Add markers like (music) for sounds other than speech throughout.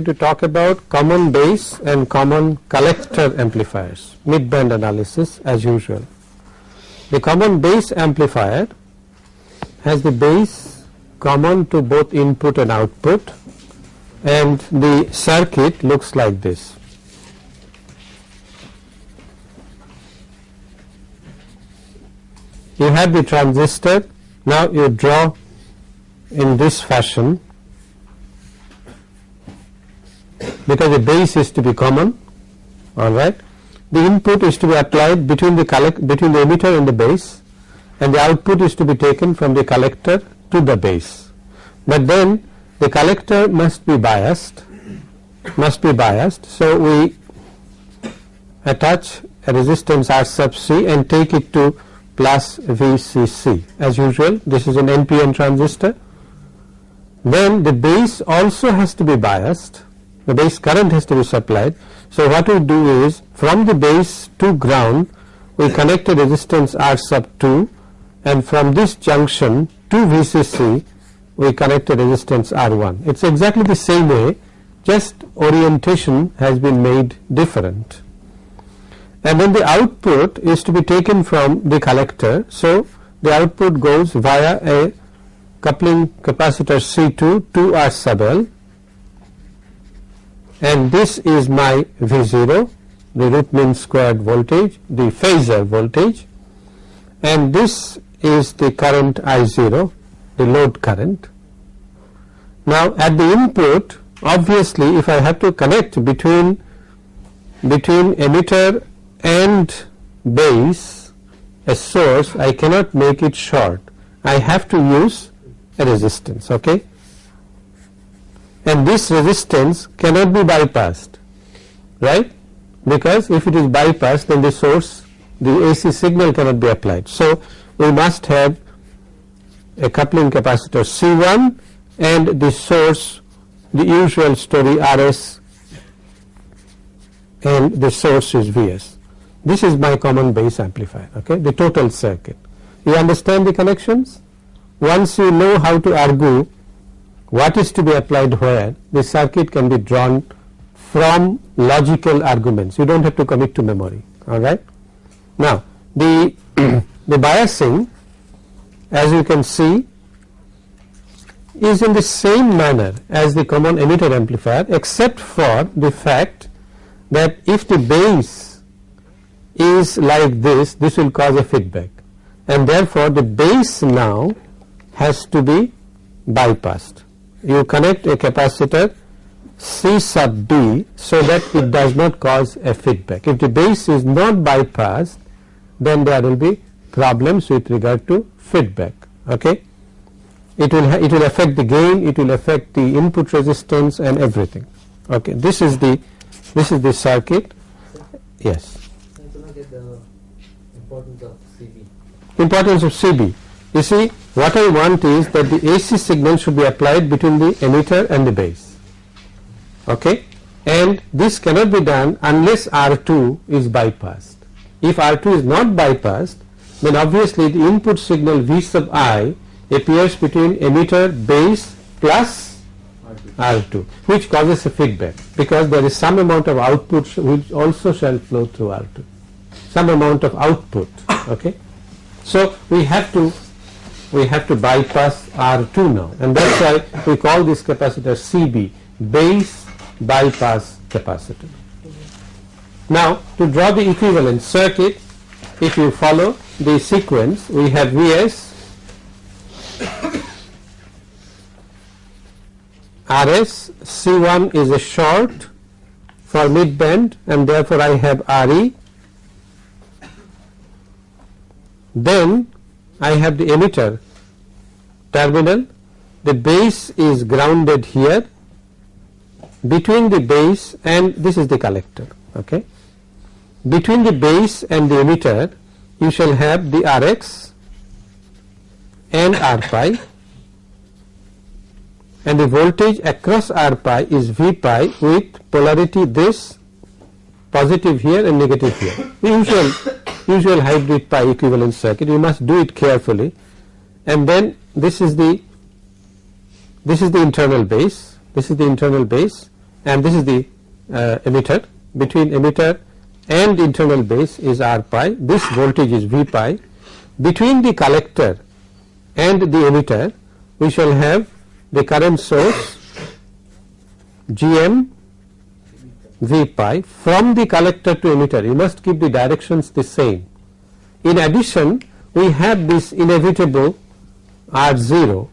to talk about common base and common collector amplifiers, mid-band analysis as usual. The common base amplifier has the base common to both input and output and the circuit looks like this. You have the transistor, now you draw in this fashion because the base is to be common all right. The input is to be applied between the collect between the emitter and the base and the output is to be taken from the collector to the base. But then the collector must be biased must be biased. So, we attach a resistance R sub C and take it to plus VCC as usual this is an NPN transistor. Then the base also has to be biased the base current has to be supplied. So, what we do is from the base to ground we connect a resistance R sub 2 and from this junction to VCC we connect a resistance R1. It is exactly the same way just orientation has been made different. And then the output is to be taken from the collector. So, the output goes via a coupling capacitor C2 to R sub L and this is my V0 the root mean squared voltage the phasor voltage. And this is the current I0 the load current. Now at the input obviously if I have to connect between between emitter and base a source I cannot make it short. I have to use a resistance okay and this resistance cannot be bypassed right because if it is bypassed then the source the AC signal cannot be applied. So, we must have a coupling capacitor C1 and the source the usual story RS and the source is Vs. This is my common base amplifier okay the total circuit. You understand the connections? Once you know how to argue what is to be applied where? The circuit can be drawn from logical arguments. You do not have to commit to memory. Alright. Now the, (clears throat) the biasing as you can see is in the same manner as the common emitter amplifier except for the fact that if the base is like this this will cause a feedback. And therefore the base now has to be bypassed you connect a capacitor C sub B so that it does not cause a feedback. If the base is not bypassed then there will be problems with regard to feedback. Okay. It will it will affect the gain, it will affect the input resistance and everything. Okay. This is the this is the circuit. Yes. Importance of CB. Importance of CB. You see what I want is that the AC signal should be applied between the emitter and the base okay and this cannot be done unless R2 is bypassed. If R2 is not bypassed then obviously the input signal V sub i appears between emitter base plus R2 which causes a feedback because there is some amount of output which also shall flow through R2 some amount of output okay. So we have to we have to bypass R2 now and that is why we call this capacitor CB base bypass capacitor. Now to draw the equivalent circuit if you follow the sequence we have Vs RS C1 is a short for mid band and therefore I have RE then I have the emitter. Terminal. The base is grounded here. Between the base and this is the collector okay? Between the base and the emitter you shall have the Rx and R pi and the voltage across R pi is V pi with polarity this positive here and negative here. The usual usual hybrid pi equivalent circuit. You must do it carefully. And then this is the this is the internal base. This is the internal base. And this is the uh, emitter. Between emitter and internal base is R pi. This voltage is V pi. Between the collector and the emitter we shall have the current source GM V pi from the collector to emitter you must keep the directions the same. In addition we have this inevitable R 0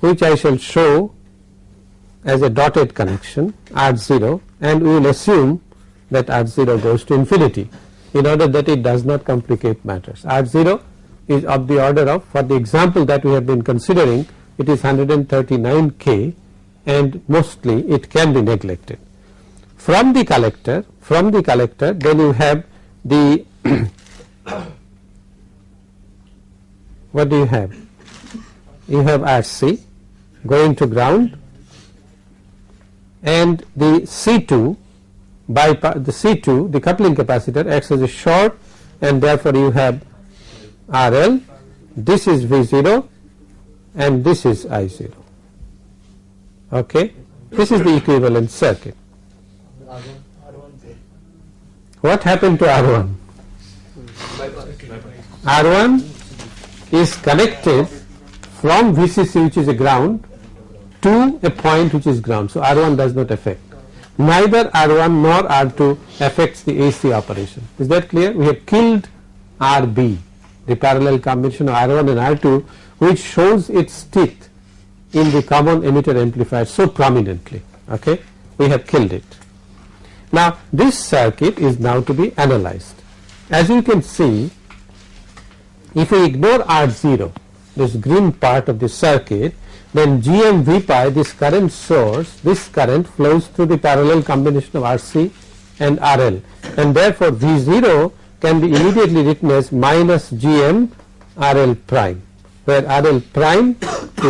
which I shall show as a dotted connection R 0 and we will assume that R 0 goes to infinity in order that it does not complicate matters. R 0 is of the order of for the example that we have been considering it is 139 K and mostly it can be neglected. From the collector from the collector then you have the (coughs) what do you have? You have RC going to ground and the C2 by the C2 the coupling capacitor acts as a short and therefore you have RL this is V0 and this is I0 okay? This is the equivalent circuit. What happened to R1 R1 is connected from VCC which is a ground to a point which is ground. So, R1 does not affect. Neither R1 nor R2 affects the AC operation. Is that clear? We have killed RB the parallel combination of R1 and R2 which shows its teeth in the common emitter amplifier so prominently okay? We have killed it. Now this circuit is now to be analyzed. As you can see if we ignore R0 this green part of the circuit then GM pi this current source this current flows through the parallel combination of RC and RL and therefore V0 can be immediately written as minus GM RL prime where RL prime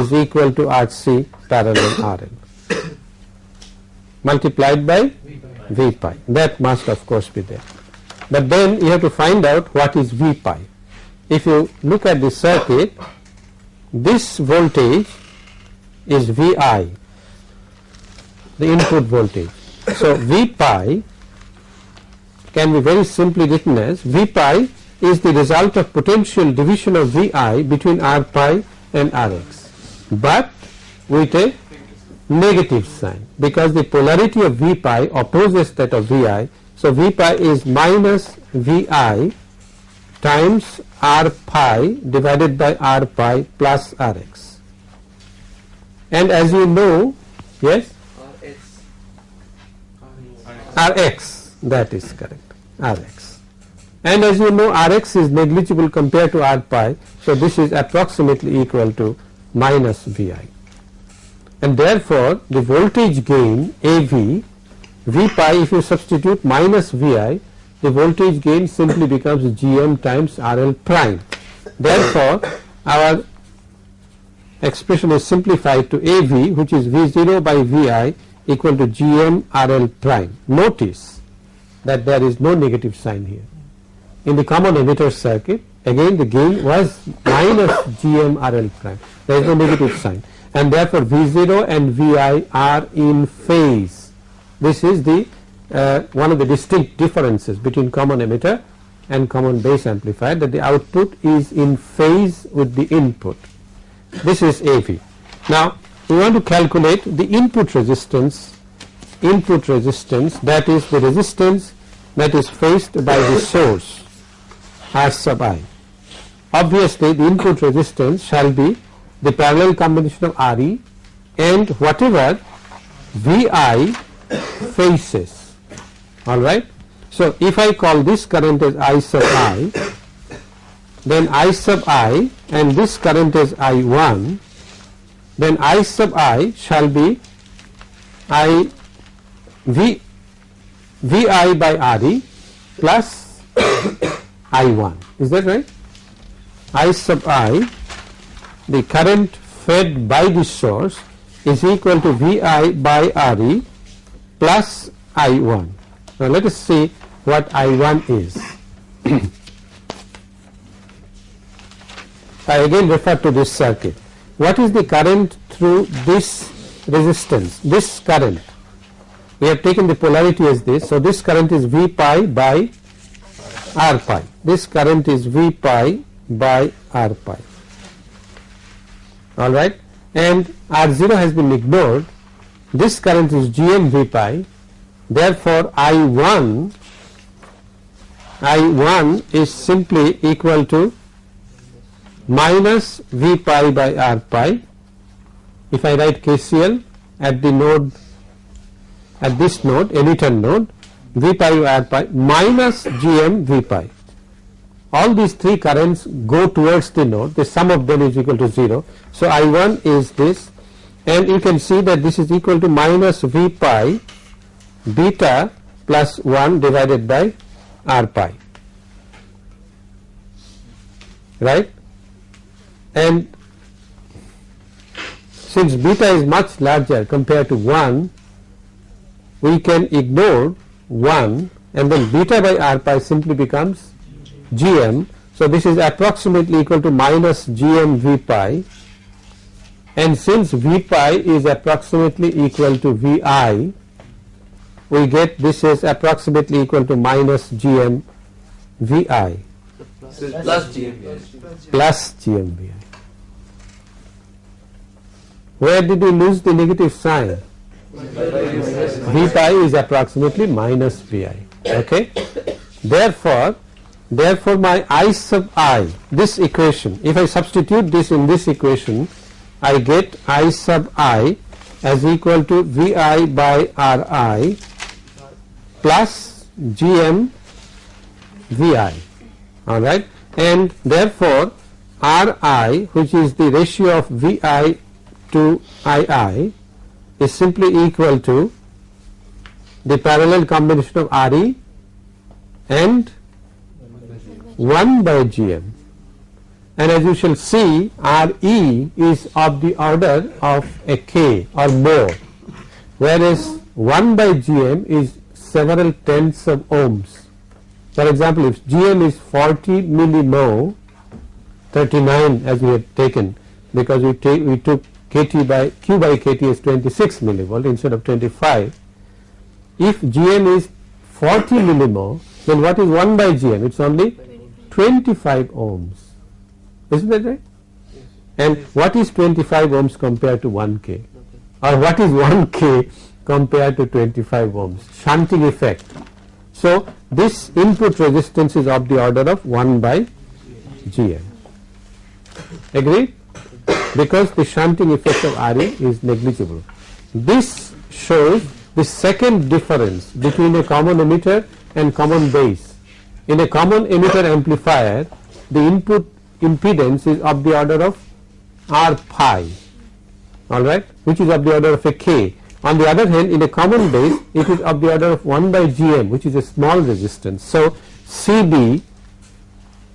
is equal to RC parallel RL multiplied by V pi that must of course be there. But then you have to find out what is V pi. If you look at the circuit this voltage is Vi the input voltage. So, V pi can be very simply written as V pi is the result of potential division of Vi between R pi and Rx, but with a negative sign because the polarity of V pi opposes that of Vi. So, V pi is minus Vi times R pi divided by R pi plus Rx. And as you know, yes, Rx that is correct Rx. And as you know Rx is negligible compared to R pi, so this is approximately equal to minus Vi. And therefore, the voltage gain AV V pi if you substitute minus Vi the voltage gain simply becomes Gm times RL prime. Therefore, our expression is simplified to AV which is V0 by Vi equal to Gm RL prime. Notice that there is no negative sign here. In the common emitter circuit again the gain was minus Gm RL prime. There is no negative sign and therefore V0 and Vi are in phase. This is the uh, one of the distinct differences between common emitter and common base amplifier that the output is in phase with the input. This is AV. Now we want to calculate the input resistance input resistance that is the resistance that is faced by the source as sub i. Obviously the input resistance shall be the parallel combination of Re and whatever Vi faces alright. So, if I call this current as I sub i then I sub i and this current is I1 then I sub i shall be I V Vi by Re plus I1 is that right? I sub i the current fed by the source is equal to Vi by Re plus I1 now let us see what I1 is. (coughs) I again refer to this circuit. What is the current through this resistance this current we have taken the polarity as this. So, this current is V pi by R pi. This current is V pi by R pi. Alright and R0 has been ignored. This current is GM V pi. Therefore I1 I1 is simply equal to minus V pi by R pi. If I write KCL at the node at this node emitter node V pi by R pi minus GM V pi. All these three currents go towards the node. The sum of them is equal to 0. So, I1 is this. And you can see that this is equal to minus V pi beta plus 1 divided by R pi. Right? And since beta is much larger compared to 1 we can ignore 1 and then beta by r pi simply becomes gm. So, this is approximately equal to minus gm v pi and since v pi is approximately equal to vi we get this is approximately equal to minus gm vi plus GMVI. plus gm vi. Where did we lose the negative sign? V pi is approximately minus Vi. Okay. Therefore, therefore my I sub i this equation if I substitute this in this equation I get I sub i as equal to Vi by Ri plus Gm Vi alright and therefore Ri which is the ratio of Vi to II is simply equal to the parallel combination of Re and 1 by Gm and as you shall see Re is of the order of a K or more whereas 1 by Gm is several tenths of ohms. For example, if Gm is 40 millimho 39 as we have taken because we, take, we took kT by Q by kT is 26 millivolt instead of 25. If Gm is 40 millimho then what is 1 by Gm? It is only 25 ohms. Isn't that right? And what is 25 ohms compared to 1 K? Or what is 1 K compared to 25 ohms? Shunting effect. So, this input resistance is of the order of 1 by Gm. Agreed? Because the shunting effect of Re is negligible. This shows the second difference between a common emitter and common base. In a common emitter amplifier, the input impedance is of the order of R pi, alright, which is of the order of a K. On the other hand, in a common base, it is of the order of 1 by Gm, which is a small resistance. So, CB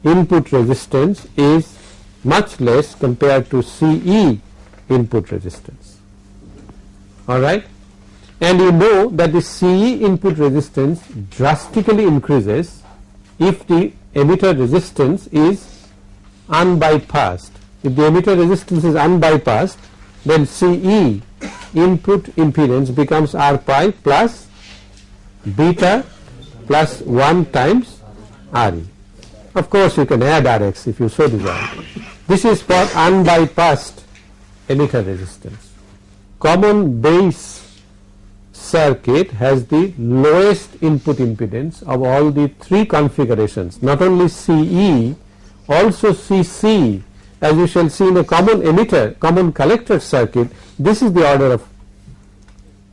input resistance is much less compared to CE input resistance alright and you know that the CE input resistance drastically increases if the emitter resistance is unbypassed if the emitter resistance is unbypassed then CE input impedance becomes R pi plus beta plus 1 times Re. Of course, you can add Rx if you so desire. This is for unbypassed emitter resistance. Common base circuit has the lowest input impedance of all the three configurations not only CE also CC as you shall see in a common emitter common collector circuit this is the order of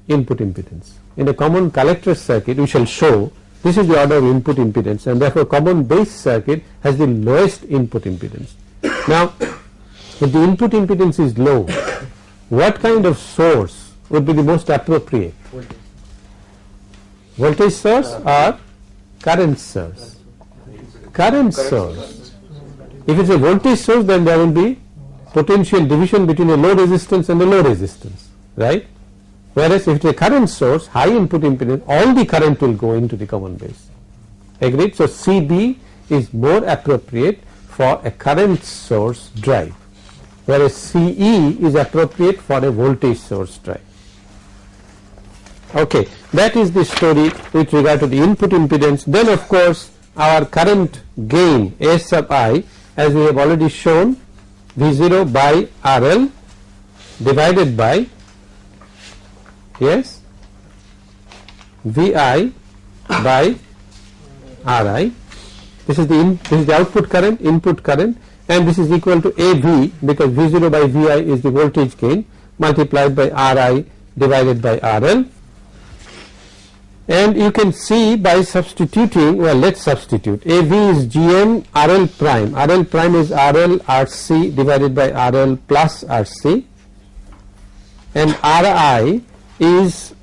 input impedance. In a common collector circuit we shall show this is the order of input impedance and therefore common base circuit has the lowest input impedance. Now, if the input impedance is low, what kind of source would be the most appropriate? Voltage source or current source? Current source. If it is a voltage source then there will be potential division between a low resistance and a low resistance, right? Whereas if it is a current source, high input impedance, all the current will go into the common base. Agreed? So, CB is more appropriate for a current source drive whereas CE is appropriate for a voltage source drive. Okay, that is the story with regard to the input impedance. Then of course, our current gain S sub i as we have already shown V0 by RL divided by yes VI by RI. This is the in, this is the output current, input current, and this is equal to AV because V0 by VI is the voltage gain multiplied by RI divided by RL. And you can see by substituting, well, let's substitute. AV is GM RL prime. RL prime is RL RC divided by RL plus RC, and RI is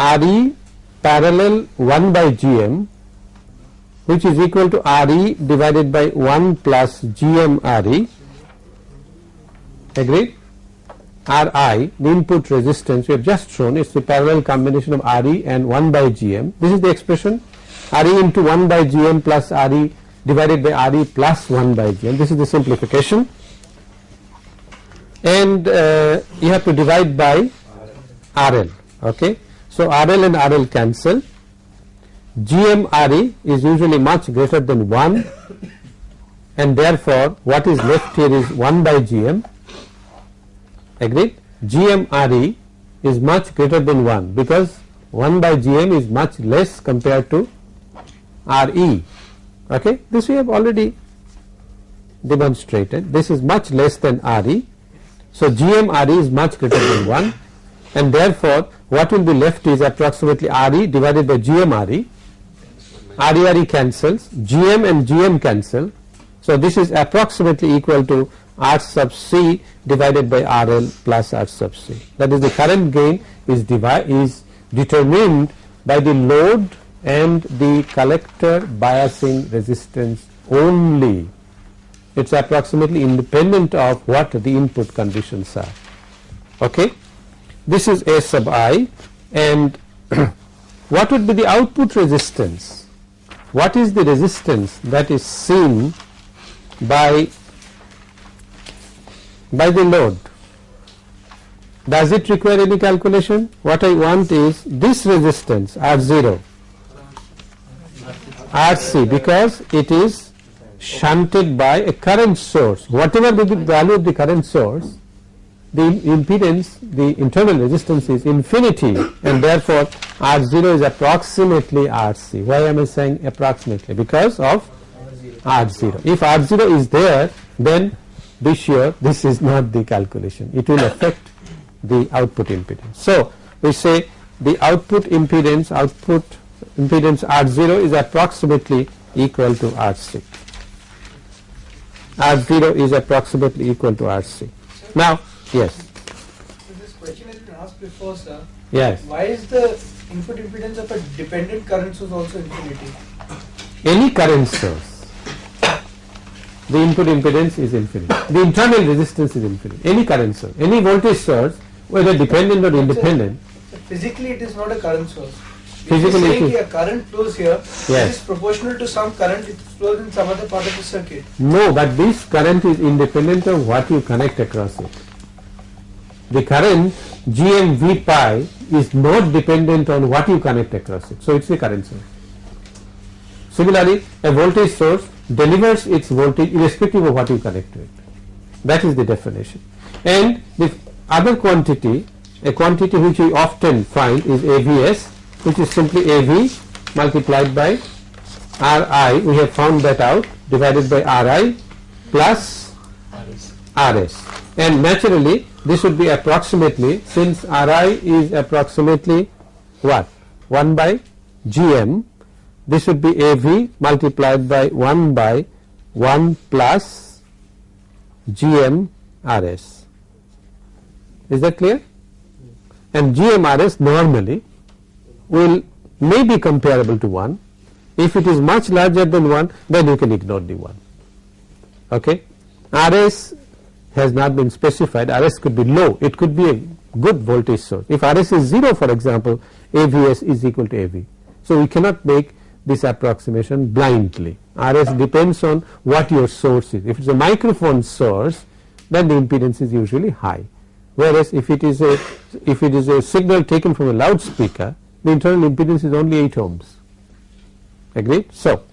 RE parallel 1 by GM which is equal to RE divided by 1 plus GM RE agreed? Ri the input resistance we have just shown is the parallel combination of Re and 1 by Gm this is the expression Re into 1 by Gm plus Re divided by Re plus 1 by Gm this is the simplification. And uh, you have to divide by RL okay? So RL and RL cancel GM RE is usually much greater than 1 and therefore what is left here is 1 by GM agreed? GMRE is much greater than 1 because 1 by GM is much less compared to RE okay? This we have already demonstrated. This is much less than RE so GMRE is much greater than 1 and therefore what will be left is approximately RE divided by GM RE RE RE cancels GM and GM cancel so this is approximately equal to R sub C divided by RL plus R sub C. That is the current gain is, is determined by the load and the collector biasing resistance only. It is approximately independent of what the input conditions are. Okay. This is A sub i and (clears throat) what would be the output resistance? What is the resistance that is seen by by the load. Does it require any calculation? What I want is this resistance R0 RC because it is shunted by a current source. Whatever be the value of the current source, the impedance, the internal resistance is infinity and therefore R0 is approximately RC. Why am I saying approximately? Because of R0. If R0 is there, then be sure this is not the calculation it will affect the output impedance. So, we say the output impedance output impedance R0 is approximately equal to RC R0 is approximately equal to RC. Now, yes. So this question has been asked before sir. Yes. Why is the input impedance of a dependent current source also infinity? Any current source the input impedance is infinite. The internal resistance is infinite. Any current source, any voltage source, whether dependent or independent. So physically, it is not a current source. Physically, it is a current flows here. Yes. It is proportional to some current it flows in some other part of the circuit. No, but this current is independent of what you connect across it. The current GMV pi is not dependent on what you connect across it. So, it is a current source. Similarly, a voltage source delivers its voltage irrespective of what you connect to it. That is the definition. And the other quantity, a quantity which we often find is AVS, which is simply AV multiplied by RI. We have found that out divided by RI plus RS. And naturally, this would be approximately since RI is approximately what 1 by GM this would be AV multiplied by 1 by 1 plus GM RS. Is that clear? And GM RS normally will may be comparable to 1. If it is much larger than 1 then you can ignore the 1. Okay? RS has not been specified, RS could be low, it could be a good voltage source. If RS is 0 for example, AVS is equal to AV. So, we cannot make this approximation blindly. RS depends on what your source is. If it is a microphone source, then the impedance is usually high. whereas if it is a if it is a signal taken from a loudspeaker the internal impedance is only 8 ohms agreed. So,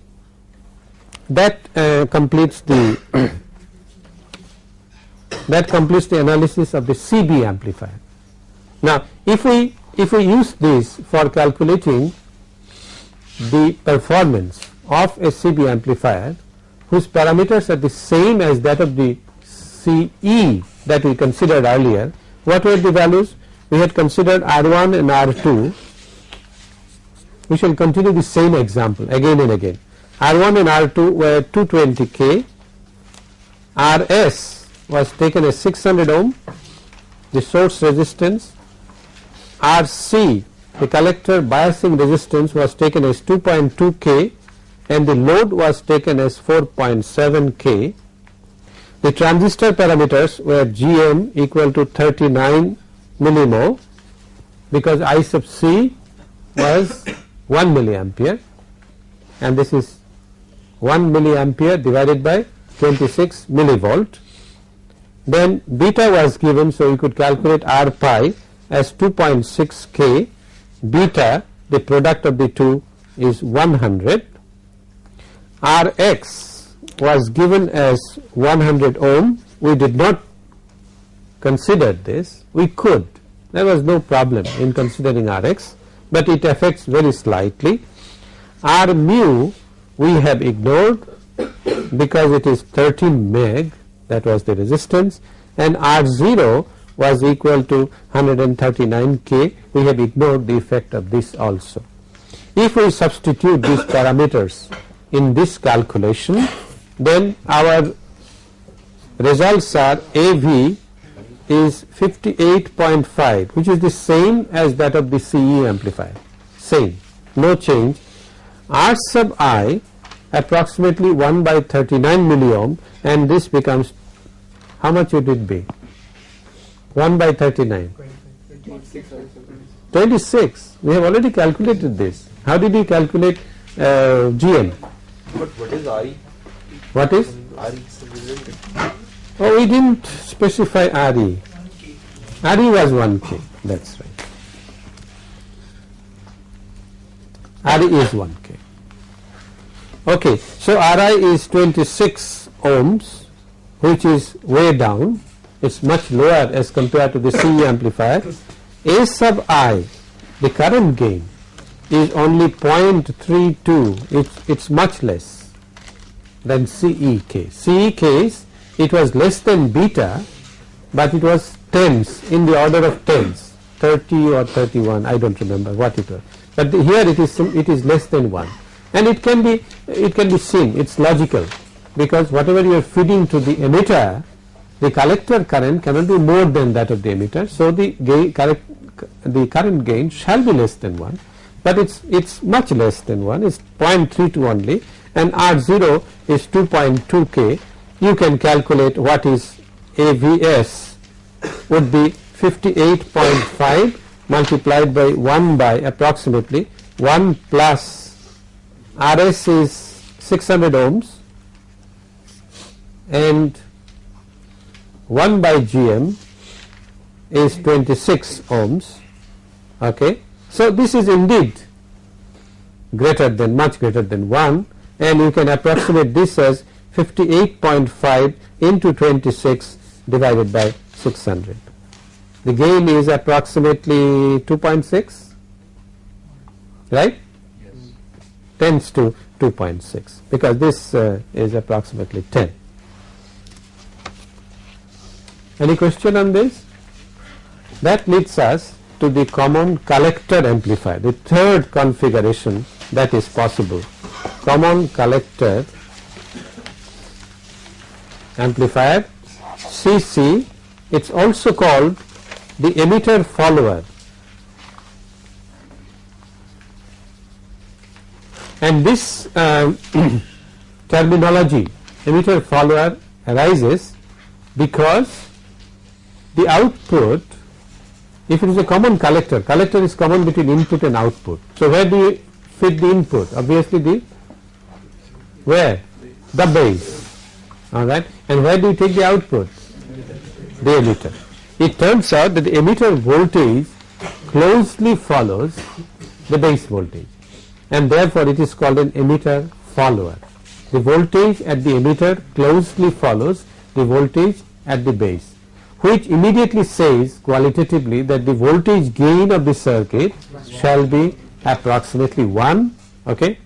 that uh, completes the that completes the analysis of the CB amplifier. Now, if we if we use this for calculating the performance of a CB amplifier whose parameters are the same as that of the CE that we considered earlier, what were the values? We had considered R1 and R2 we shall continue the same example again and again. R1 and R2 were 220 K, RS was taken as 600 ohm, the source resistance, RC the collector biasing resistance was taken as 2.2 K and the load was taken as 4.7 K. The transistor parameters were GM equal to 39 millimho because I sub C was (coughs) 1 milliampere and this is 1 milliampere divided by 26 millivolt. Then beta was given so you could calculate R pi as 2.6 K. Beta the product of the two is 100 Rx was given as 100 ohm. We did not consider this. We could. There was no problem in considering Rx but it affects very slightly. R mu we have ignored because it is 13 meg that was the resistance. And R 0 was equal to 139 k. We have ignored the effect of this also. If we substitute these parameters in this calculation then our results are AV is 58.5 which is the same as that of the CE amplifier. Same. No change. R sub i approximately 1 by 39 millimho and this becomes how much would it be? 1 by 39 26 we have already calculated this. How did we calculate uh, GM But what is RE? what is? RE oh we didn't specify RE RE was 1k that's right. RE is 1k okay so RI is 26 ohms which is way down. It's much lower as compared to the CE amplifier. A sub I the current gain is only 0.32 it's, it's much less than CE case. CE case it was less than beta but it was tens in the order of tens. 30 or 31 I don't remember what it was. But the, here it is it is less than 1 and it can be it can be seen it's logical. Because whatever you are feeding to the emitter the collector current cannot be more than that of the emitter. So the gain correct the current gain shall be less than 1 but it's it's much less than 1 it's 0.32 only. And R0 is 2.2 K. You can calculate what is AVS would be 58.5 multiplied by 1 by approximately 1 plus RS is 600 ohms and 1 by GM is 26 ohms okay. So this is indeed greater than much greater than 1 and you can approximate this as 58.5 into 26 divided by 600. The gain is approximately 2.6 right tends to 2.6 because this uh, is approximately 10. Any question on this? That leads us to the common collector amplifier, the third configuration that is possible. Common collector amplifier CC, it is also called the emitter follower and this uh, (clears throat) terminology emitter follower arises because the output if it is a common collector collector is common between input and output. So where do you fit the input? Obviously the where? The base. All right and where do you take the output? The emitter. It turns out that the emitter voltage closely follows the base voltage and therefore it is called an emitter follower. The voltage at the emitter closely follows the voltage at the base which immediately says qualitatively that the voltage gain of the circuit shall be approximately 1 okay.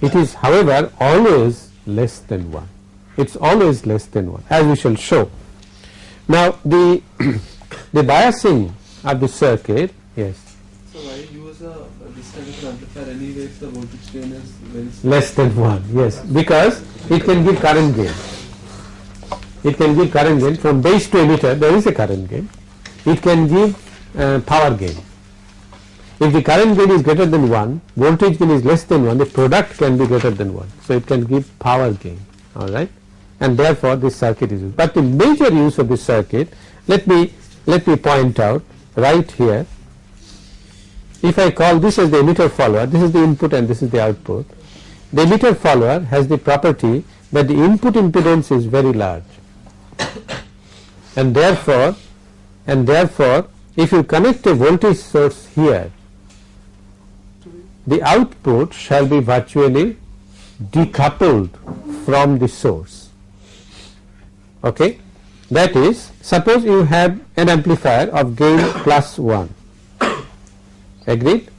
It is however always less than 1 it is always less than 1 as we shall show. Now the (coughs) the biasing of the circuit yes So why use a this kind of an amplifier anyway if the voltage gain is very small? less than 1 yes. Because it can give current gain. It can give current gain. From base to emitter there is a current gain. It can give uh, power gain. If the current gain is greater than 1 voltage gain is less than 1 the product can be greater than 1 so it can give power gain alright and therefore this circuit is used. But the major use of this circuit let me let me point out right here if I call this as the emitter follower this is the input and this is the output. The emitter follower has the property that the input impedance is very large. And therefore and therefore if you connect a voltage source here the output shall be virtually decoupled from the source. Okay? That is suppose you have an amplifier of gain plus 1 agreed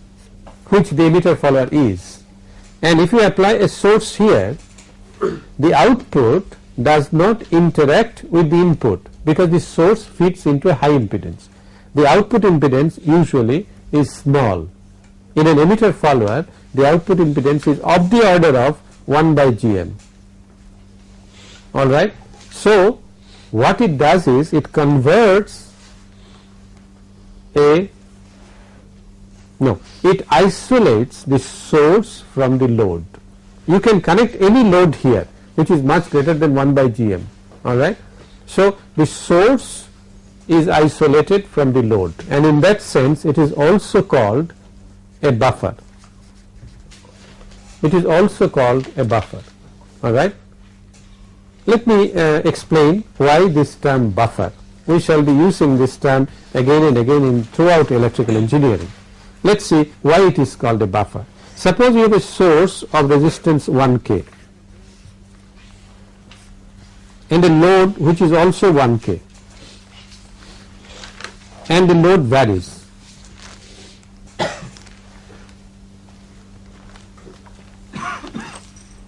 which the emitter follower is and if you apply a source here the output does not interact with the input because the source fits into a high impedance. The output impedance usually is small. In an emitter follower the output impedance is of the order of 1 by gm alright. So what it does is it converts a no it isolates the source from the load. You can connect any load here which is much greater than 1 by gm alright. So the source is isolated from the load and in that sense it is also called a buffer. It is also called a buffer alright. Let me uh, explain why this term buffer. We shall be using this term again and again in throughout electrical engineering. Let us see why it is called a buffer. Suppose you have a source of resistance 1 k and a load which is also 1 k and the load varies. (coughs)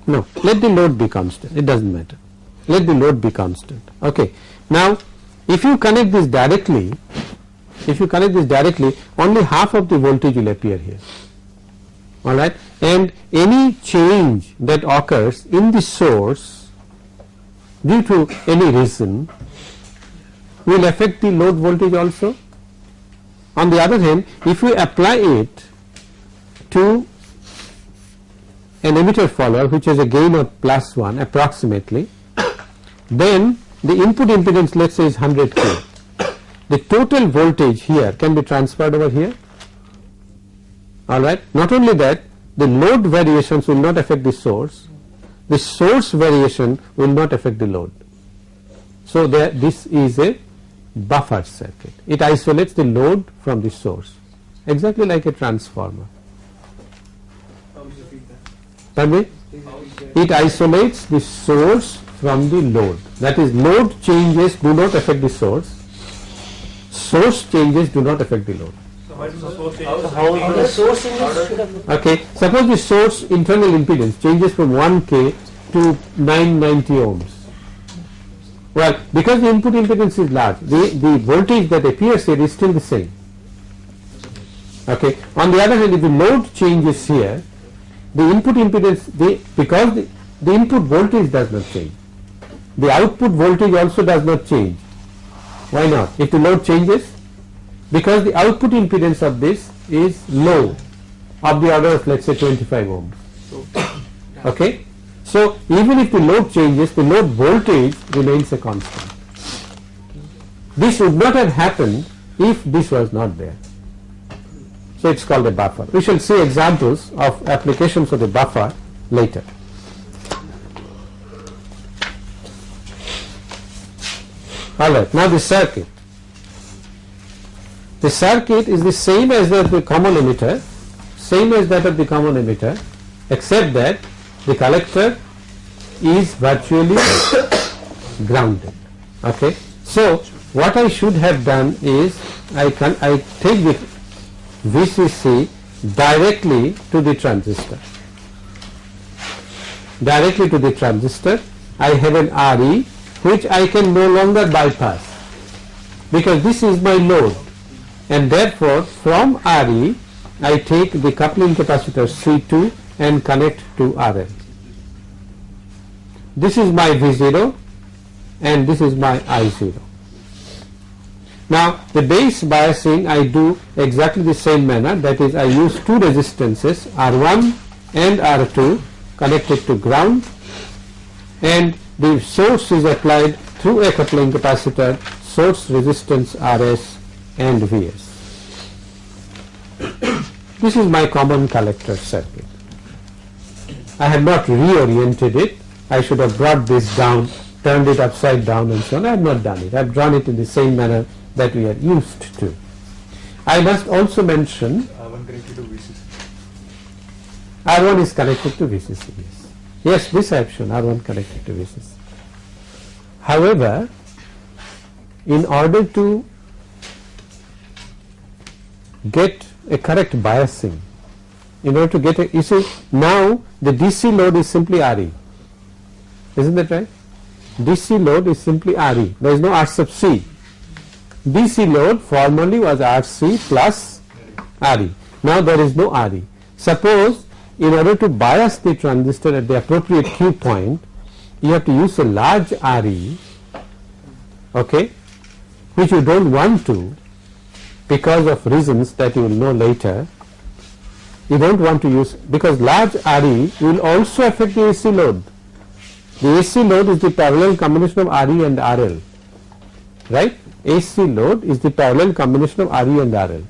No, let the load be constant, it does not matter. Let the load be constant. Okay. Now, if you connect this directly, if you connect this directly, only half of the voltage will appear here. Alright, and any change that occurs in the source due to any reason will affect the load voltage also. On the other hand, if we apply it to an emitter follower which has a gain of plus 1 approximately, (coughs) then the input impedance let us say is 100 k. The total voltage here can be transferred over here alright. Not only that the load variations will not affect the source, the source variation will not affect the load. So, there this is a buffer circuit, it isolates the load from the source exactly like a transformer. Pardon? It isolates the source from the load that is load changes do not affect the source, source changes do not affect the load. So how is the? How the source changes Okay. Suppose the source internal impedance changes from 1k to 990 ohms. Well, because the input impedance is large, the, the voltage that appears here is still the same. Okay. On the other hand, if the load changes here, the input impedance, the, because the, the input voltage does not change, the output voltage also does not change. Why not? If the load changes, because the output impedance of this is low of the order of let us say 25 ohms. (coughs) Okay. So, even if the load changes the load voltage remains a constant. This would not have happened if this was not there. So, it is called a buffer. We shall see examples of applications of the buffer later. Alright, now the circuit. The circuit is the same as that of the common emitter, same as that of the common emitter, except that the collector is virtually (coughs) grounded. Okay. So what I should have done is I can I take the VCC directly to the transistor. Directly to the transistor, I have an RE which I can no longer bypass because this is my load and therefore from RE I take the coupling capacitor C2 and connect to RL. This is my V0 and this is my I0. Now the base biasing I do exactly the same manner that is I use two resistances R1 and R2 connected to ground and the source is applied through a coupling capacitor source resistance Rs and Vs. (coughs) This is my common collector circuit. I have not reoriented it. I should have brought this down, turned it upside down and so on. I have not done it. I have drawn it in the same manner that we are used to. I must also mention R1 connected to VCC. R1 is connected to VCC. Yes, this I have shown R1 connected to VCC. However, in order to get a correct biasing, in order to get a, you see now the DC load is simply RE, isn't that right? DC load is simply RE, there is no R sub C. DC load formerly was RC plus RE, now there is no RE. Suppose in order to bias the transistor at the appropriate Q point, you have to use a large RE, okay, which you don't want to because of reasons that you will know later. You don't want to use because large RE will also affect the AC load. The AC load is the parallel combination of RE and RL, right? AC load is the parallel combination of RE and RL.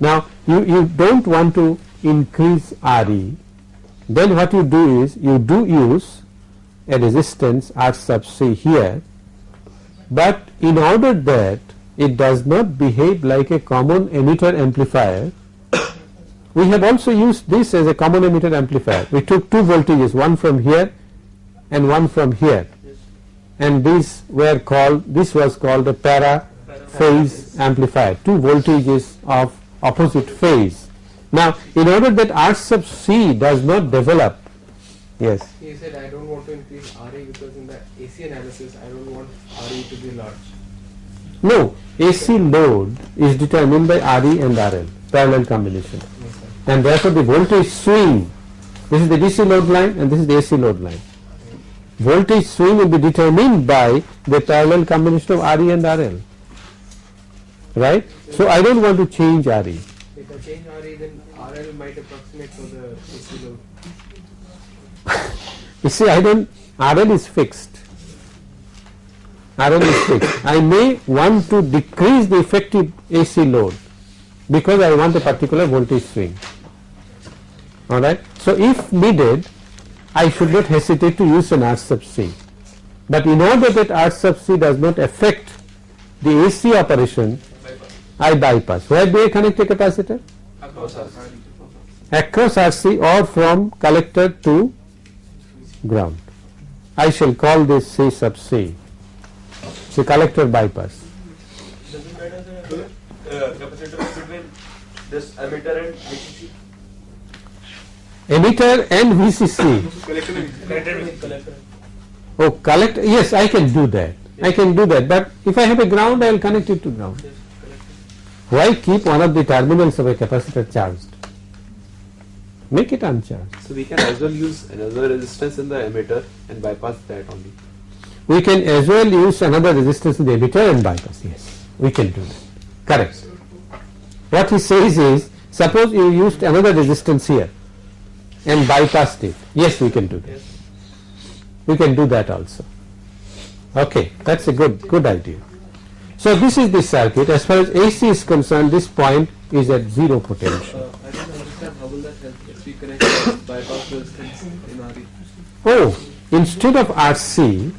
Now you, you don't want to increase RE, then what you do is you do use a resistance R sub C here, but in order that it does not behave like a common emitter amplifier, (coughs) we have also used this as a common emitter amplifier. We took two voltages, one from here and one from here, and these were called, this was called a para phase amplifier, two voltages of opposite phase. Now, in order that R sub C does not develop, yes, He said I don't want to increase RE because in the AC analysis I don't want RE to be large. no, AC load is determined by RE and RL, parallel combination. Yes, and therefore the voltage swing this is the DC load line and this is the AC load line. Voltage swing will be determined by the parallel combination of RE and RL right? So I don't want to change RE If I change RE then RL might approximate for the AC load. you see I don't RL is fixed RL is fixed I may want to decrease the effective AC load because I want a particular voltage swing alright. So if needed I should not hesitate to use an R sub C but in order that R sub C does not affect the AC operation I bypass. Where do I connect a capacitor? Across RC or from collector to ground. I shall call this C sub C. The collector bypass. Doesn't matter the uh, between this emitter and VCC. Emitter and VCC. Oh, collect. Yes, I can do that. I can do that. But if I have a ground, I will connect it to ground. Why keep one of the terminals of a capacitor charged? Make it uncharged. So we can as well use another resistance in the emitter and bypass that only. We can as well use another resistance in the emitter and bypass. Yes, we can do that. Correct. What he says is, suppose you used another resistance here and bypassed it. Yes, we can do that. We can do that also. Okay, that's a good good idea. So this is the circuit. As far as AC is concerned, this point is at zero potential. Uh, I don't understand how will that help if we connect the bypass resistance in RE. Oh, instead of RC,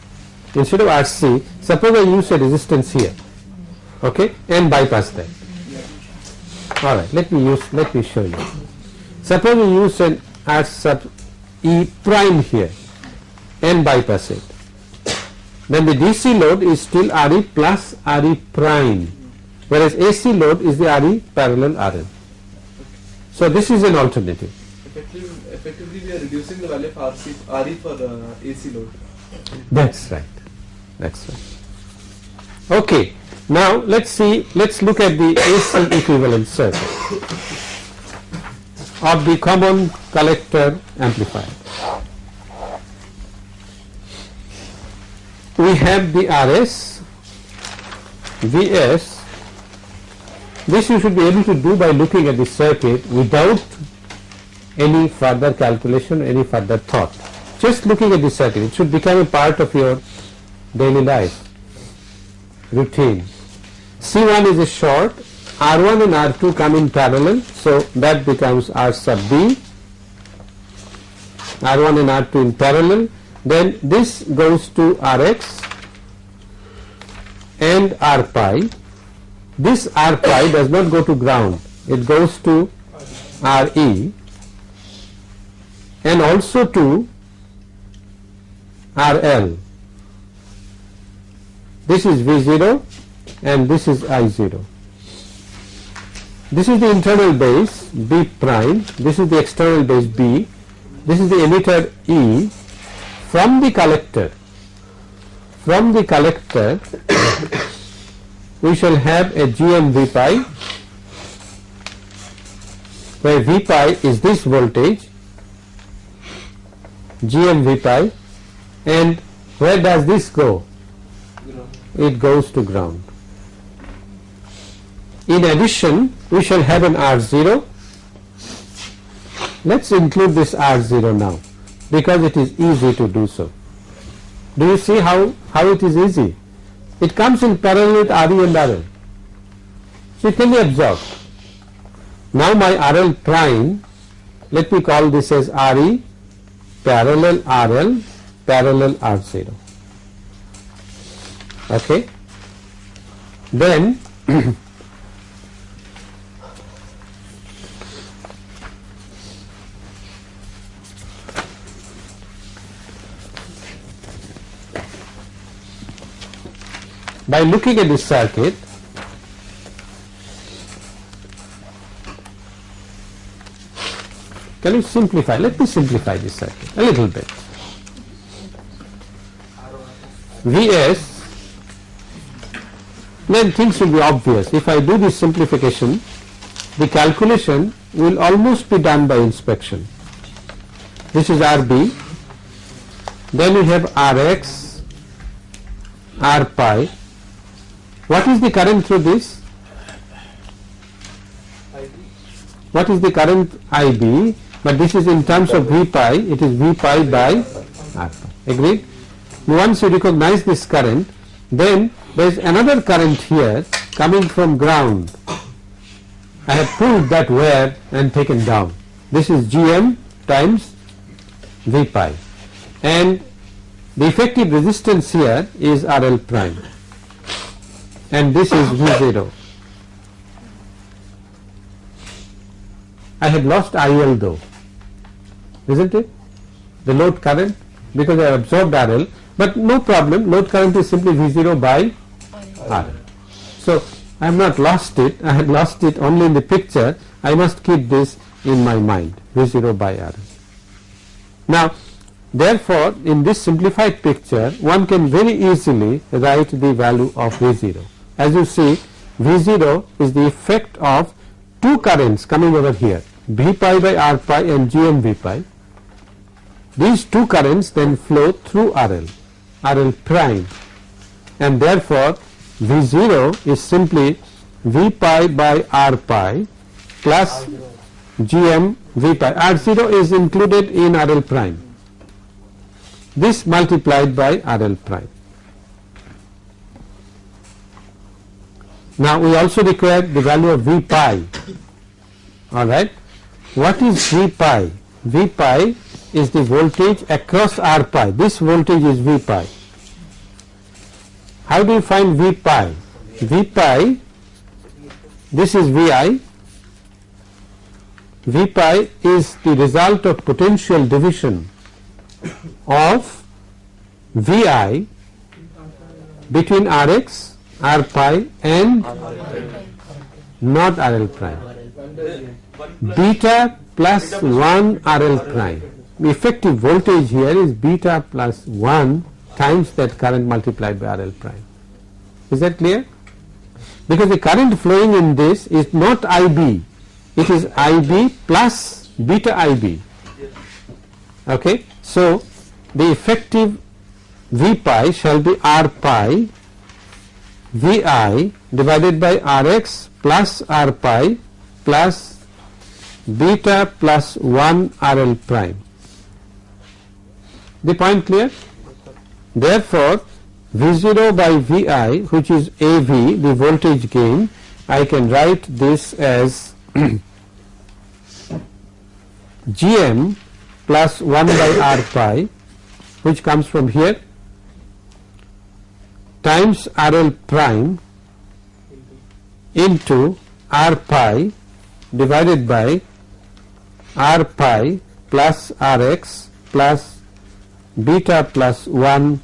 instead of RC, suppose I use a resistance here, okay, and bypass that. All right, let me use, let me show you. Suppose we use an R sub E prime here and bypass it. Then the DC load is still RE plus RE prime, whereas AC load is the RE parallel RL. So this is an alternative. Effectively, we are reducing the value of RC, RE for uh, the AC load. That's right. That's right. Okay. Now let's see. Let's look at the AC equivalent circuit of the common collector amplifier. We have the RS, VS. This you should be able to do by looking at the circuit without any further calculation, any further thought. Just looking at this circuit, it should become a part of your daily life routine. C1 is a short, R1 and R2 come in parallel, so that becomes R sub B, R1 and R2 in parallel, then this goes to Rx and R pi. This R pi does not go to ground, it goes to Re and also to RL. This is V0 and this is I0. This is the internal base B prime, this is the external base B, this is the emitter E from the collector. From the collector (coughs) we shall have a GM V pi where V pi is this voltage GM V pi and where does this go? It goes to ground. In addition, we shall have an R0. Let's include this R0 now because it is easy to do so. Do you see how, how it is easy? It comes in parallel with RE and RL. So it can be absorbed. Now my RL prime, let me call this as RE parallel RL parallel R0. Okay. Then (clears throat) by looking at this circuit can you simplify? Let me simplify this circuit a little bit. Vs then things will be obvious. If I do this simplification the calculation will almost be done by inspection. This is RB then we have Rx R pi what is the current through this? What is the current IB? But this is in terms of V pi, it is V pi by R. Agreed? Once you recognize this current, then there is another current here coming from ground. I have pulled that wire and taken down. This is GM times V pi. And the effective resistance here is RL prime and this is V0. I had lost IL though, isn't it? The load current because I absorbed RL, but no problem, load current is simply V0 by RL. So I have not lost it, I have lost it only in the picture, I must keep this in my mind, V0 by RL. Now therefore in this simplified picture one can very easily write the value of V0. As you see V0 is the effect of two currents coming over here V pi by R pi and GM V pi. These two currents then flow through RL, RL prime and therefore V0 is simply V pi by R pi plus GM V pi. R0 is included in RL prime. This multiplied by RL prime. Now we also require the value of V pi. Alright. What is V pi? V pi is the voltage across R pi. This voltage is V pi. How do you find V pi? V pi, this is Vi V pi is the result of potential division of V i between R x, R pi and not R l prime. Beta plus 1 R l prime. The effective voltage here is beta plus 1 times that current multiplied by R l prime. Is that clear? Because the current flowing in this is not IB, it is IB plus beta IB. Okay. So, the effective V pi shall be R pi Vi divided by Rx plus R pi plus beta plus 1 RL prime. The point clear? Therefore, V0 by Vi which is AV the voltage gain I can write this as (clears throat) Gm plus 1 by R pi which comes from here times RL prime into R pi divided by R pi plus Rx plus beta plus 1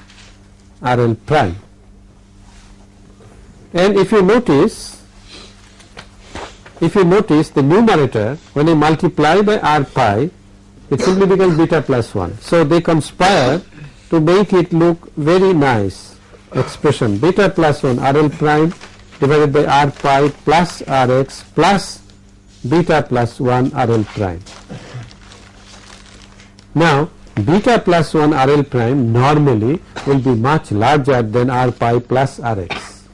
RL prime. And if you notice, if you notice the numerator when you multiply by R pi it simply becomes beta plus 1. So, they conspire to make it look very nice expression beta plus 1 RL prime divided by R pi plus Rx plus beta plus 1 RL prime. Now, beta plus 1 RL prime normally will be much larger than R pi plus Rx.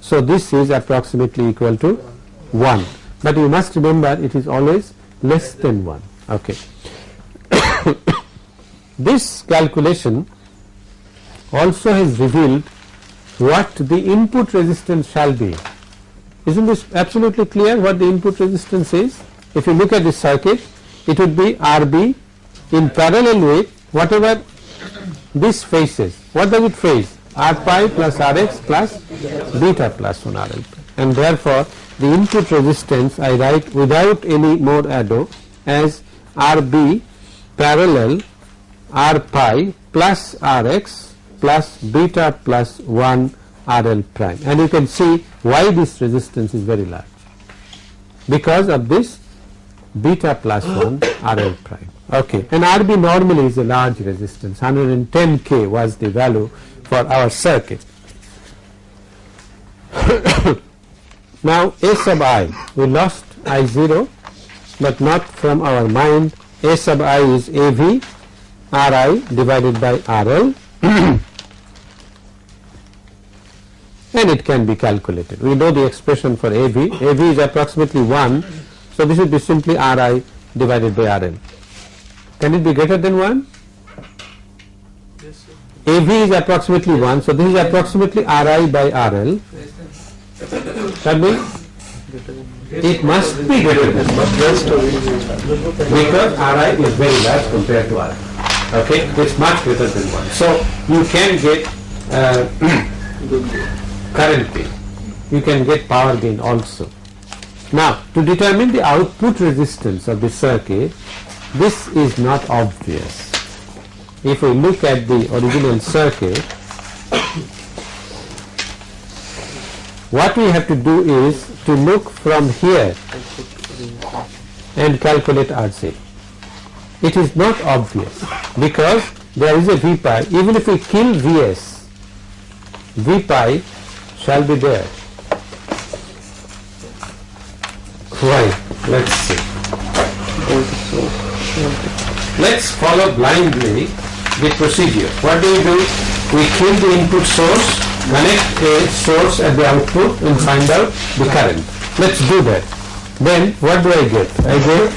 So, this is approximately equal to 1, but you must remember it is always less than 1. Okay. (coughs) this calculation also has revealed what the input resistance shall be. Isn't this absolutely clear what the input resistance is? If you look at this circuit, it would be RB in parallel with whatever this faces. What does it face? R pi plus Rx plus beta plus 1 RL. And therefore, the input resistance I write without any more ado as RB parallel R pi plus Rx plus beta plus 1 RL prime and you can see why this resistance is very large because of this beta plus 1 RL prime. Okay. And RB normally is a large resistance 110 K was the value for our circuit. (coughs) now A sub i we lost I 0 but not from our mind A sub i is AV Ri divided by RL (coughs) and it can be calculated. We know the expression for AV, AV is approximately 1, so this will be simply Ri divided by RL. Can it be greater than 1? Yes, AV is approximately 1, so this is approximately Ri by RL. That means it must be greater than 1 because Ri is very large compared to RL. Okay, it's much greater than 1. So you can get uh, (clears throat) current gain. You can get power gain also. Now, to determine the output resistance of the circuit, this is not obvious. If we look at the original circuit, what we have to do is to look from here and calculate RC. It is not obvious because there is a V pi, even if we kill Vs, V pi shall be there. Why? Let's see. Let's follow blindly the procedure. What do we do? We kill the input source, connect a source at the output and find out the current. Let's do that. Then what do I get? I get,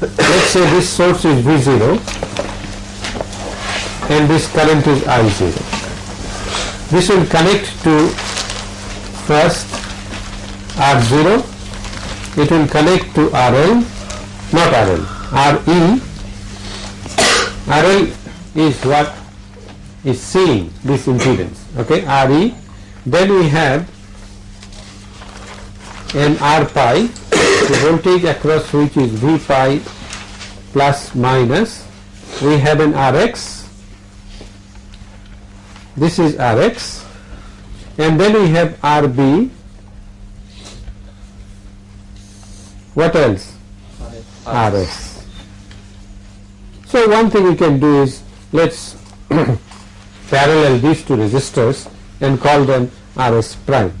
let's say this source is V0 and this current is I0 this will connect to first R0, it will connect to RL, not RL, RE. RL is what is seeing this impedance, okay, RE. Then we have an R pi the voltage across which is V pi plus minus, we have an Rx, this is Rx, and then we have RB, what else? Rs. So one thing we can do is let's (coughs) parallel these two resistors and call them Rs prime.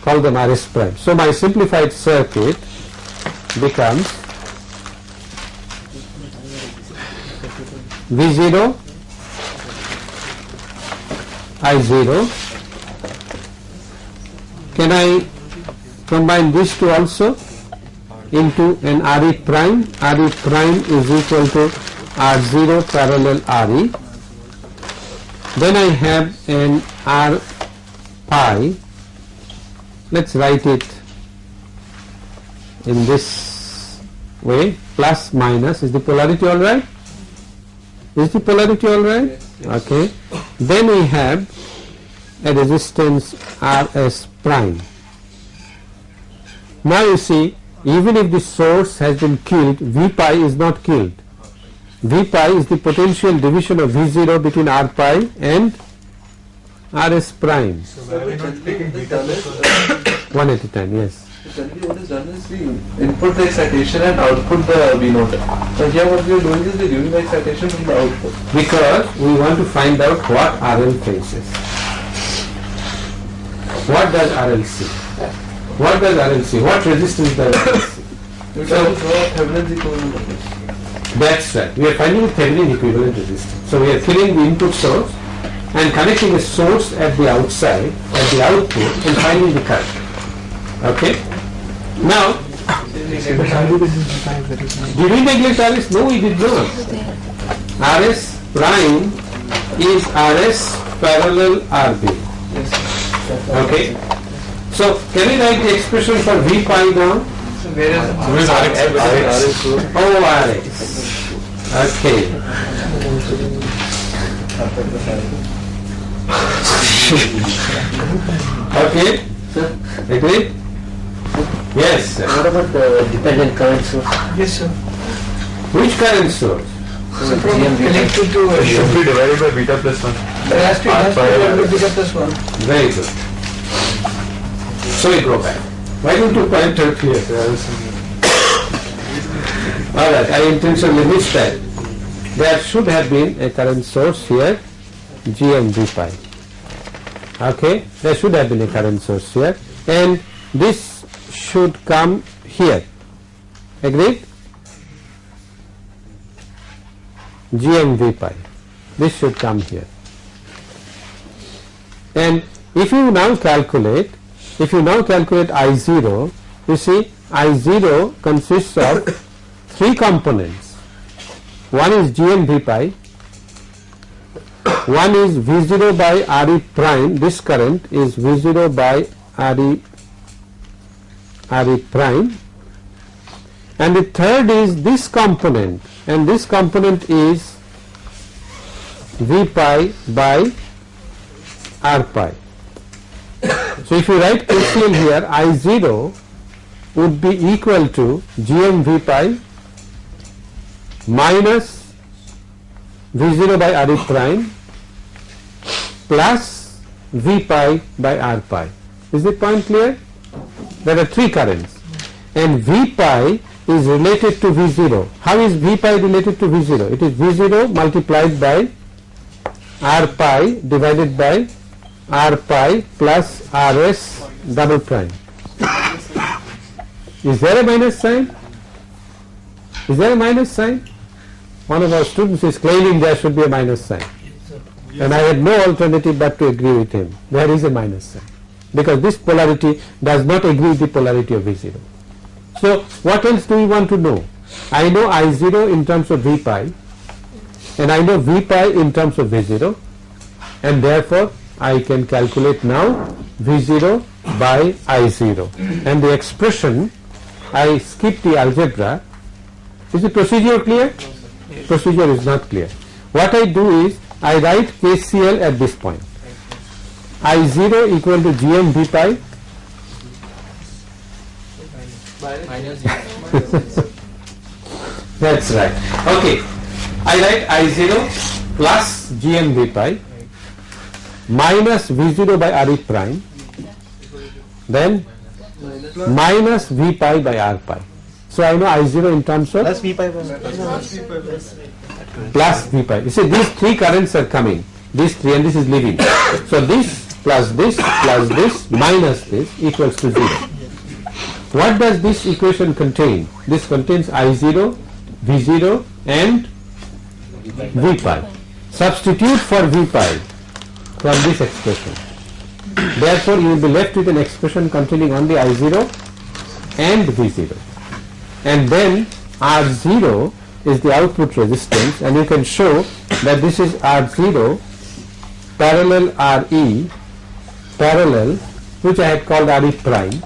Call them Rs prime. So my simplified circuit becomes V0 I0 can I combine these two also into an RE prime. RE prime is equal to R0 parallel RE then I have an R pi. Let's write it in this way. Plus minus. Is the polarity all right? Is the polarity all right? Yes, yes. okay. Then we have a resistance rs prime. Now you see even if the source has been killed v pi is not killed v pi is the potential division of v0 between r pi and rs prime Sir, we generally what is done is, uh, one at a time yes generally what is done is we input the excitation and output the V naught. So here what we are doing is we are giving the excitation from the output. because we want to find out what RL faces. What does RL see? What does RL see? What resistance does RL see? We try to draw Thevenin's equivalent. That's right. We are finding the Thevenin equivalent resistance. So we are killing the input source and connecting a source at the outside, at the output and finding the current. Okay? Now, (coughs) did we neglect RS? No, we did not. RS prime is RS parallel RB. Okay? So, can we write the expression for V pi now? So where is RX? Oh, RX. Okay. Okay? Sir? Agree? Yes. sir. What about the dependent current source? Yes, sir. Which current source? So from connected to, uh, Should be divided by beta plus 1. there has to, be a little bigger plus one. Very good. So we go back. Why don't you point out here? Alright, I intentionally missed that. There should have been a current source here, GM V pi. Okay, there should have been a current source here and this should come here. Agreed? GM V pi. This should come here. And if you now calculate, if you now calculate I0, you see I0 consists of three components. One is GM pi, one is V0 by RE prime, this current is V0 by RE, RE prime and the third is this component and this component is V pi by R pi. So if you write KCL here, I0 would be equal to GM V pi minus V0 by R prime plus V pi by R pi. Is the point clear? There are three currents and V pi is related to V0. How is V pi related to V0? It is V0 multiplied by R pi divided by R pi plus Rs double prime. Is there a minus sign? Is there a minus sign? One of our students is claiming there should be a minus sign. And I had no alternative but to agree with him. There is a minus sign. Because this polarity does not agree with the polarity of V0. So what else do we want to know? I know I0 in terms of V pi and I know V pi in terms of V0 and therefore I can calculate now V0 by I0 and the expression I skip the algebra is the procedure clear? Procedure is not clear. What I do is I write KCL at this point I0 equal to GM V pi (laughs) That's right. Okay. I write I0 plus Gm V pi minus V0 by Re prime then minus V pi by R pi. So I know I0 in terms of Plus V pi plus V pi. You see these three currents are coming, these three and this is leaving. So this plus this plus this minus this equals to 0. What does this equation contain? This contains I0, V0 and V pi. Substitute for V pi from this expression. Therefore, you will be left with an expression containing only I0 and V0 and then R0 is the output resistance and you can show that this is R0 parallel RE parallel which I had called RE prime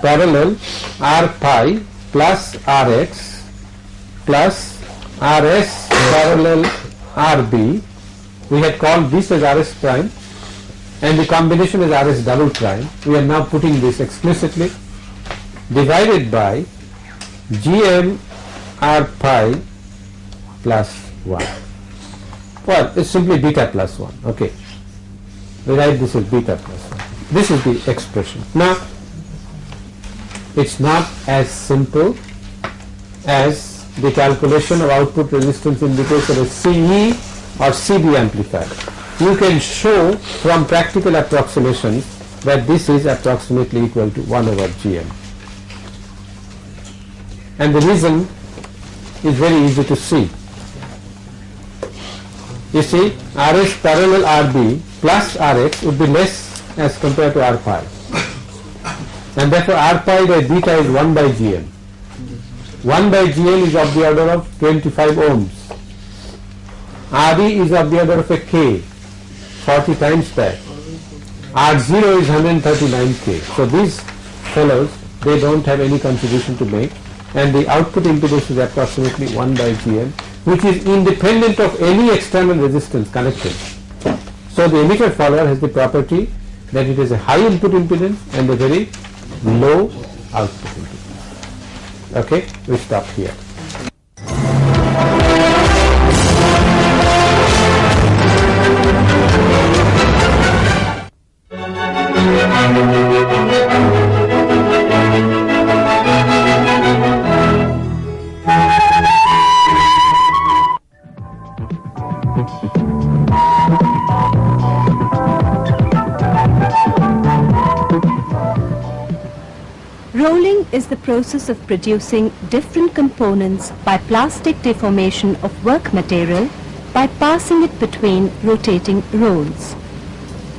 parallel R pi plus Rx plus Rs parallel Rb we had called this as Rs prime and the combination is Rs double prime. We are now putting this explicitly divided by gm r pi plus 1 well it's simply beta plus 1 okay. We write this as beta plus 1 this is the expression. Now it's not as simple as the calculation of output resistance in the case of a CE or CB amplifier you can show from practical approximations that this is approximately equal to 1 over gm and the reason is very easy to see. You see Rs parallel Rb plus Rx would be less as compared to R pi and therefore R pi by beta is 1 by Gm. 1 by Gm is of the order of 25 ohms. Re is of the order of a K 40 times that. R0 is 139 K. So these fellows they don't have any contribution to make and the output impedance is approximately 1 by Gm which is independent of any external resistance connected. So the emitter follower has the property that it has a high input impedance and a very low output impedance. Okay, we stop here. The process of producing different components by plastic deformation of work material by passing it between rotating rolls.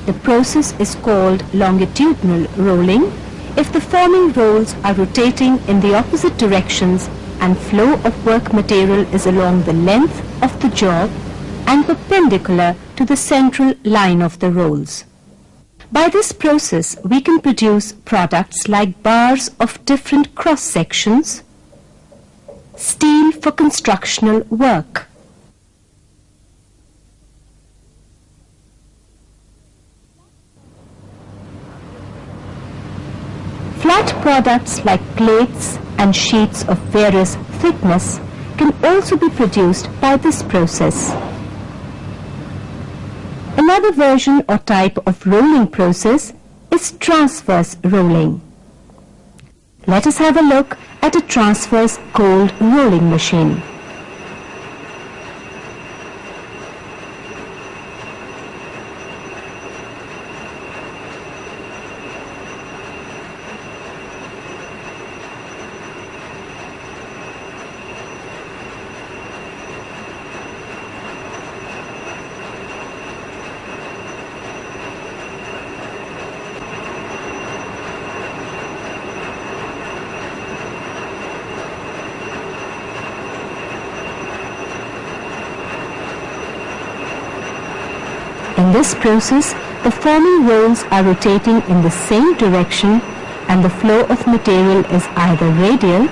The process is called longitudinal rolling if the forming rolls are rotating in the opposite directions and flow of work material is along the length of the job and perpendicular to the central line of the rolls. By this process, we can produce products like bars of different cross sections, steel for constructional work. Flat products like plates and sheets of various thickness can also be produced by this process. Another version or type of rolling process is transverse rolling. Let us have a look at a transverse cold rolling machine. In this process, the forming rolls are rotating in the same direction and the flow of material is either radial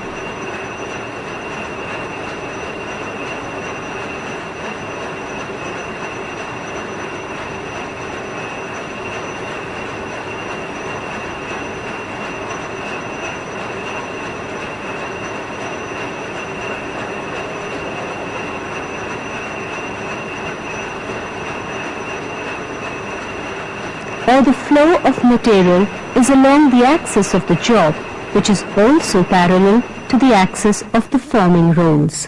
while the flow of material is along the axis of the job, which is also parallel to the axis of the forming rolls.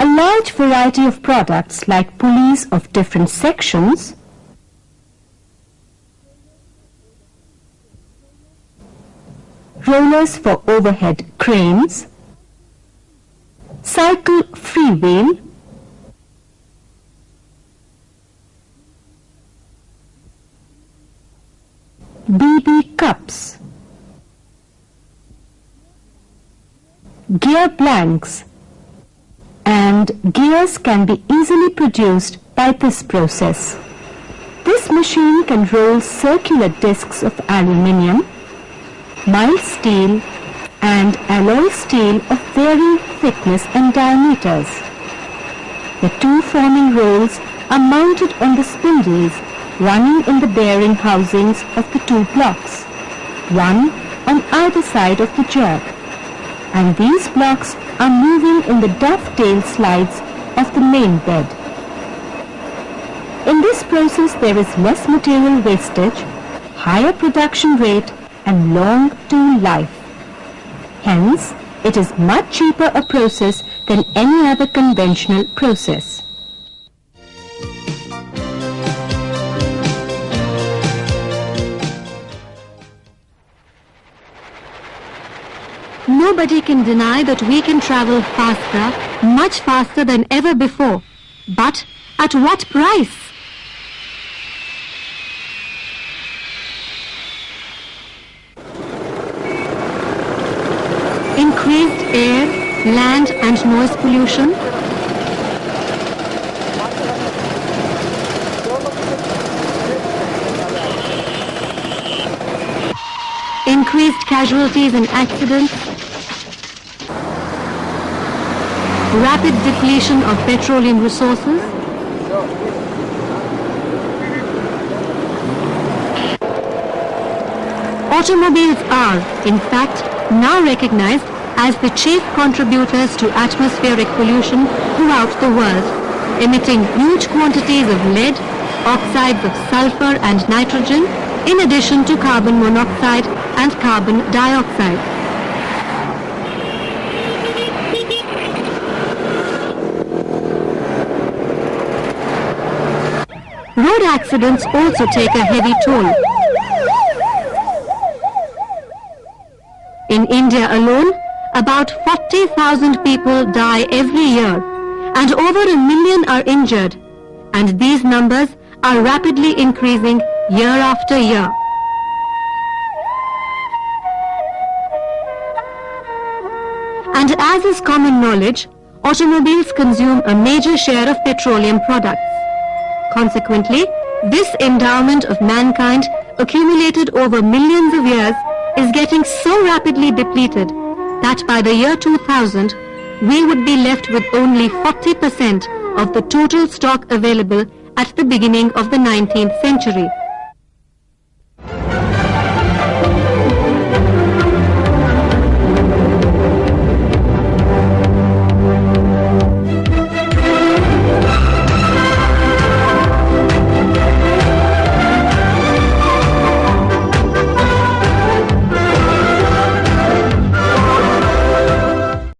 A large variety of products like pulleys of different sections rollers for overhead cranes, cycle freewheel, BB cups, gear blanks, and gears can be easily produced by this process. This machine can roll circular discs of aluminium, mild steel and alloy steel of varying thickness and diameters. The two forming rolls are mounted on the spindles running in the bearing housings of the two blocks, one on either side of the jog. And these blocks are moving in the dovetail slides of the main bed. In this process there is less material wastage, higher production rate and long tool life. Hence, it is much cheaper a process than any other conventional process. Nobody can deny that we can travel faster, much faster than ever before. But at what price? Increased air, land and noise pollution, increased casualties and accidents, rapid depletion of petroleum resources, Automobiles are, in fact, now recognized as the chief contributors to atmospheric pollution throughout the world, emitting huge quantities of lead, oxides of sulfur and nitrogen, in addition to carbon monoxide and carbon dioxide. Accidents also take a heavy toll. In India alone, about 40,000 people die every year and over a million are injured and these numbers are rapidly increasing year after year. And as is common knowledge, automobiles consume a major share of petroleum products. Consequently, this endowment of mankind accumulated over millions of years is getting so rapidly depleted that by the year 2000, we would be left with only 40% of the total stock available at the beginning of the 19th century.